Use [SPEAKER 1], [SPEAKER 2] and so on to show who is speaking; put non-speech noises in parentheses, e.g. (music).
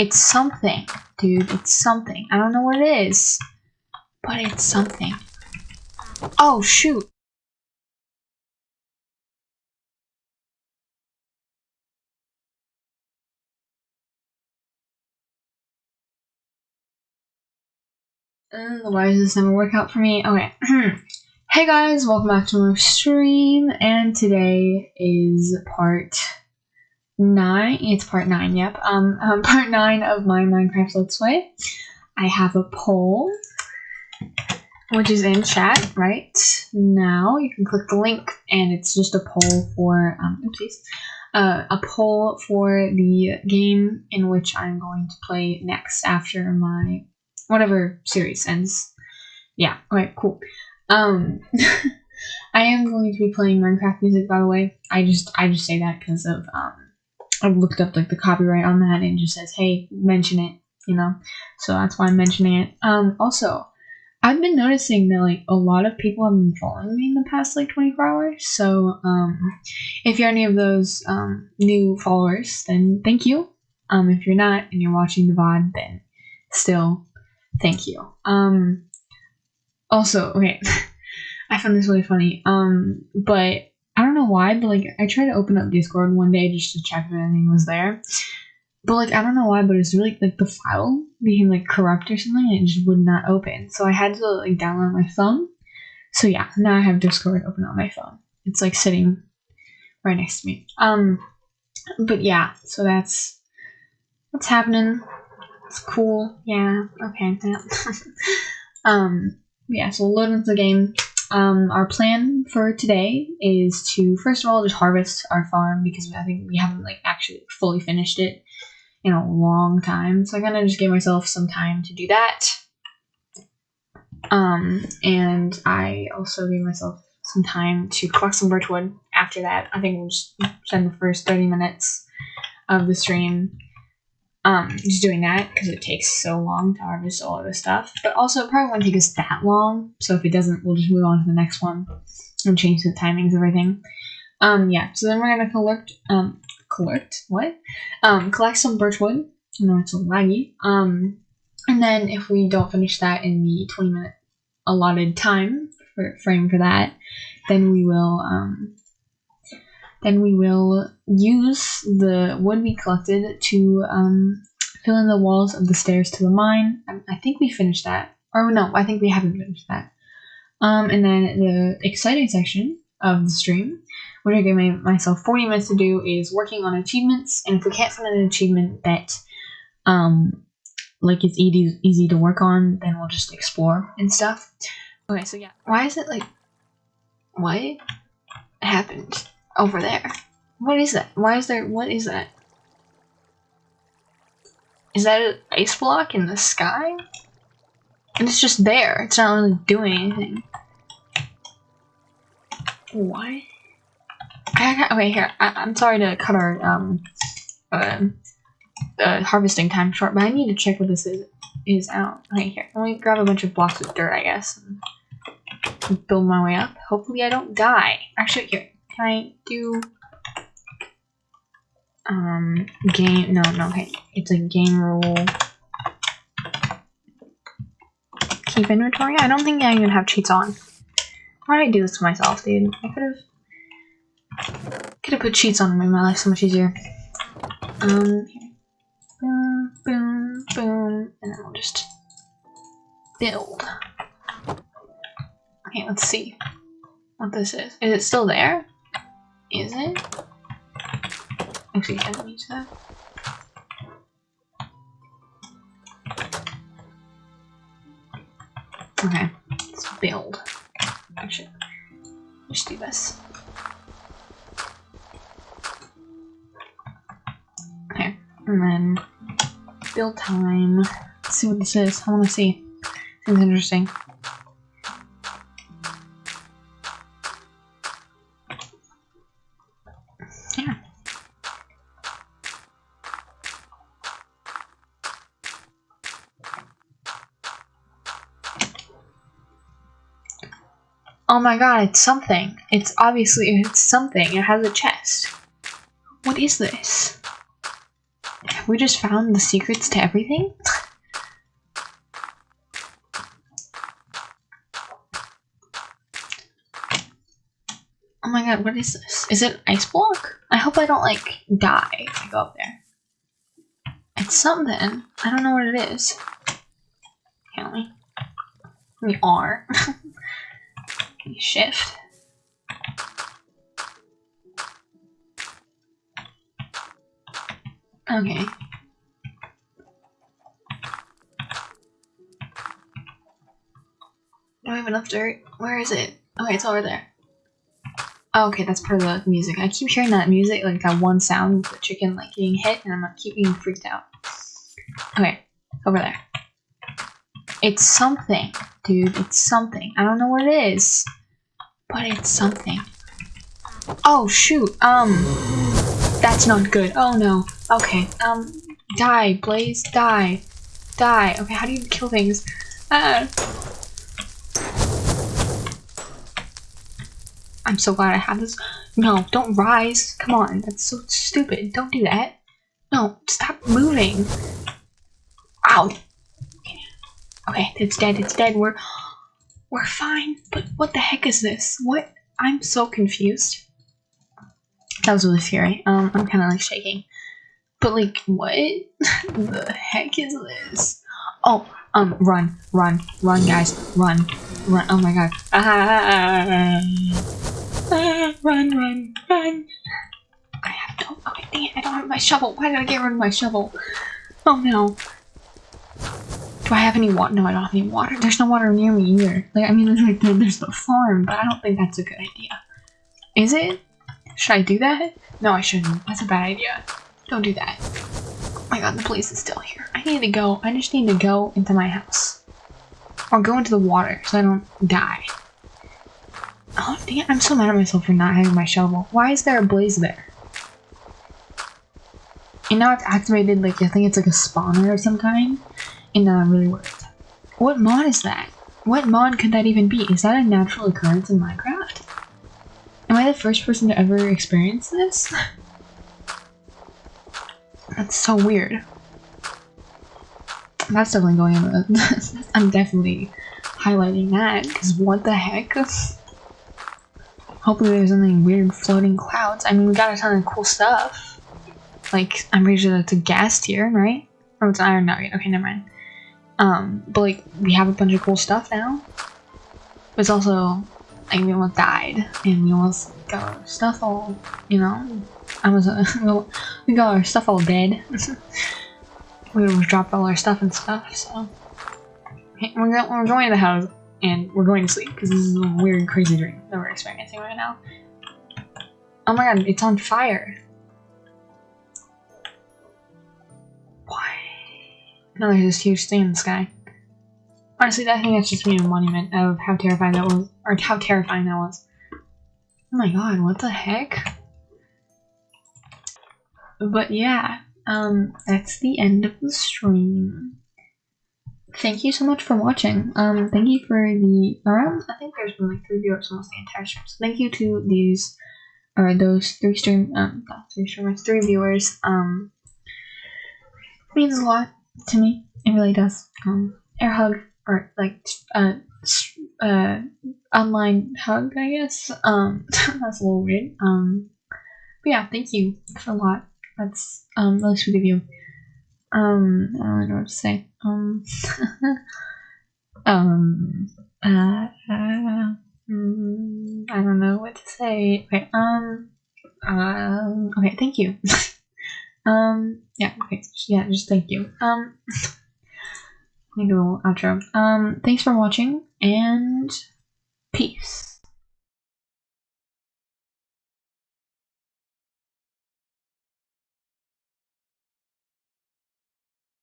[SPEAKER 1] It's something, dude. It's something. I don't know what it is, but it's something. Oh, shoot. Uh, why does this never work out for me? Okay. (clears throat) hey guys, welcome back to my stream, and today is part nine. It's part nine. Yep. Um, um, (laughs) part nine of my Minecraft Let's Play. I have a poll, which is in chat right now. You can click the link, and it's just a poll for um, oopsies, uh, a poll for the game in which I'm going to play next after my whatever series ends. Yeah. Okay. Cool. Um. (laughs) I am going to be playing Minecraft music, by the way. I just I just say that because of um I looked up like the copyright on that and just says, hey, mention it, you know. So that's why I'm mentioning it. Um, also, I've been noticing that like a lot of people have been following me in the past like 24 hours. So um, if you're any of those um, new followers, then thank you. Um, if you're not and you're watching the VOD, then still thank you. Um, also, okay, (laughs) I found this really funny. Um, but I don't know why, but like I tried to open up Discord one day just to check if anything was there. But like I don't know why, but it's really like the file became like corrupt or something and it just would not open. So I had to like download my phone. So yeah, now I have Discord open on my phone. It's like sitting right next to me. Um but yeah, so that's what's happening. It's cool. Yeah, okay. Yeah. (laughs) um yeah, so load into the game. Um, our plan for today is to first of all just harvest our farm because I think we haven't like actually fully finished it in a long time. So I kind gonna just gave myself some time to do that. Um, and I also gave myself some time to collect some birchwood after that. I think we'll just spend the first 30 minutes of the stream um, just doing that because it takes so long to harvest all of this stuff. But also, it probably won't take us that long. So if it doesn't, we'll just move on to the next one and change the timings of everything. Um, yeah. So then we're gonna collect, um, collect what? Um, collect some birch wood. birchwood. No, it's a laggy. Um, and then if we don't finish that in the 20 minute allotted time for, frame for that, then we will um then we will use the wood we collected to um, fill in the walls of the stairs to the mine. I, I think we finished that. Or no, I think we haven't finished that. Um, and then the exciting section of the stream, which I gave my, myself 40 minutes to do, is working on achievements. And if we can't find an achievement that um, like it's easy easy to work on, then we'll just explore and stuff. Okay, so yeah, why is it like what happened? Over there. What is that? Why is there- what is that? Is that an ice block in the sky? And it's just there. It's not really doing anything. Why? I, okay, here. I, am sorry to cut our um, uh, uh, harvesting time short, but I need to check what this is is out. Okay, here. Let me grab a bunch of blocks of dirt, I guess, and build my way up. Hopefully, I don't die. Actually, here. I do um game no no okay. It's a game rule. Keep inventory? I don't think i even have cheats on. Why did i do this to myself dude? I could have could have put cheats on to make my life so much easier. Um boom boom boom and then we'll just build. Okay let's see what this is. Is it still there is it? Actually, I don't use that. Okay, let's build. Actually, let's do this. Okay, and then build time. Let's see what this is. I want to see. Seems interesting. Oh my god, it's something. It's obviously, it's something. It has a chest. What is this? we just found the secrets to everything? oh my god, what is this? Is it ice block? I hope I don't like die if I go up there. It's something. I don't know what it is. Can we? We are. (laughs) Shift. Okay. Do I have enough dirt? Where is it? Okay, it's over there. Oh, okay, that's part of the music. I keep hearing that music, like that one sound of the chicken like getting hit, and I'm like, keep being freaked out. Okay, over there. It's something, dude. It's something. I don't know what it is, but it's something. Oh shoot. Um, that's not good. Oh no. Okay. Um, die, Blaze, die, die. Okay, how do you kill things? Ah. I'm so glad I have this. No, don't rise. Come on, that's so stupid. Don't do that. No, stop moving. Ow. Okay, okay it's dead. It's dead. We're we're fine. But what the heck is this? What? I'm so confused. That was really scary. Um, I'm kind of like shaking. But like, what (laughs) the heck is this? Oh, um, run, run, run, guys, run, run. Oh my god. Ah, ah, run, run, run. I have no. Okay, dang it, I don't have my shovel. Why did I get rid of my shovel? Oh no. Do I have any water? No, I don't have any water. There's no water near me either. Like, I mean, (laughs) there's like there's the farm, but I don't think that's a good idea. Is it? Should I do that? No, I shouldn't. That's a bad idea. Don't do that. Oh my god, the police is still here. I need to go. I just need to go into my house. Or go into the water so I don't die. Oh, damn. I'm so mad at myself for not having my shovel. Why is there a blaze there? And now it's activated, like, I think it's like a spawner of some kind. Now I'm really worried. What mod is that? What mod could that even be? Is that a natural occurrence in Minecraft? Am I the first person to ever experience this? (laughs) That's so weird. That's definitely going in (laughs) I'm definitely highlighting that, because what the heck? (laughs) Hopefully there's something weird floating clouds. I mean, we got a ton of cool stuff. Like, I'm pretty sure that's a ghast tear, right? Oh, it's iron nugget. Okay, never mind. Um, but like, we have a bunch of cool stuff now. But it's also, like, we almost died, and we almost got our stuff all, you know, I was, uh, (laughs) we got our stuff all dead. (laughs) we almost dropped all our stuff and stuff, so. We're, we're going to the house, and we're going to sleep, because this is a weird, crazy dream that we're experiencing right now. Oh my god, it's on fire. No, there's this huge thing in the sky. Honestly, I think that's just being a monument of how terrifying that was, or how terrifying that was. Oh my god, what the heck? But yeah, um, that's the end of the stream. Thank you so much for watching. Um, thank you for the around. I think there's been like three viewers almost the entire stream. So thank you to these, or those three stream, um, three streamers, three viewers. Um, means a lot to me. It really does. Um, air hug or like uh uh online hug, I guess. Um, (laughs) that's a little weird. Um, but yeah, thank you for a lot. That's um really sweet of you. Um, I don't know what to say. Um, (laughs) um, uh, uh, mm, I don't know what to say. Okay, um, um, okay, thank you. (laughs) um, yeah, okay, yeah, just thank you. Um, (laughs) let me do a little outro. Um, thanks for watching and peace.